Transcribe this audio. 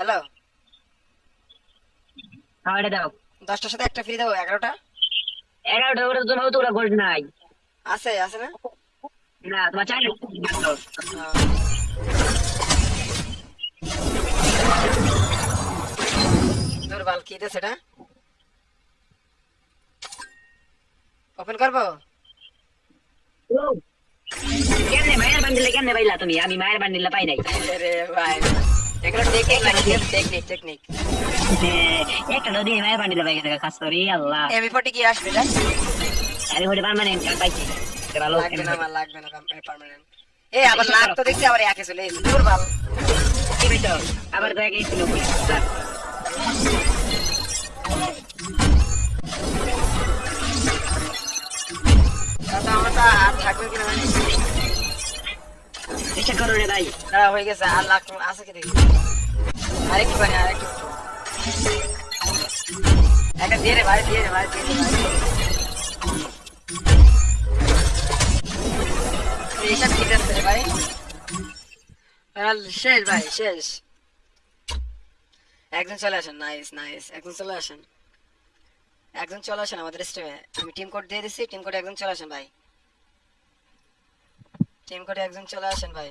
Hello? হ্যাঁ এটা দাও। দশটার সাথে একটা ফ্রি দেবো এগারোটা? এগারোটা ওটা তো তো ওরা গোল্ড নাই। আছে আছে না? না তোমার চাইলে দুর্বল কি দেশ এটা? ওপেন করব? কেমনে মায়ের বান্ডিলে কেমনে পাইলা তুমি? আমি মায়ের বান্ডিলে পাই নাই। আরে ভাই। এগুলো টেকনিক লাগে টেকনিক টেকনিক একটা নদী মায়ের বান্ডিলে পাই গেছে কাজ করি আল্লাহ। এমি ফোর্টি কি আসবে এটা আমি ওটা পারমানেন্ট পাইছি। ভালো লাগবে না আমার লাগবে না পার্মানেন্ট এ আবার লাগ তো দেখছি আবার একে চলে এসেছে। দুর্বল কি আবার তো একই ছিল তাতে তো আর থাকবে কিনা চেষ্টা করো রে ভাই হয়ে গেছে, আর লাখ আছে কি দেখি? দিয়ে ভাই দিয়ে ভাই ঠিক ভাই। শেষ ভাই, শেষ। একজন চলে আসেন নাইস নাইস চলে আসেন। একজন চলে আসেন আমাদের স্টেমে আমি টিম কোড দিয়ে দিচ্ছি টিম কোড একজন চলে আসেন ভাই। টিম করে একজন চলে আসেন ভাই।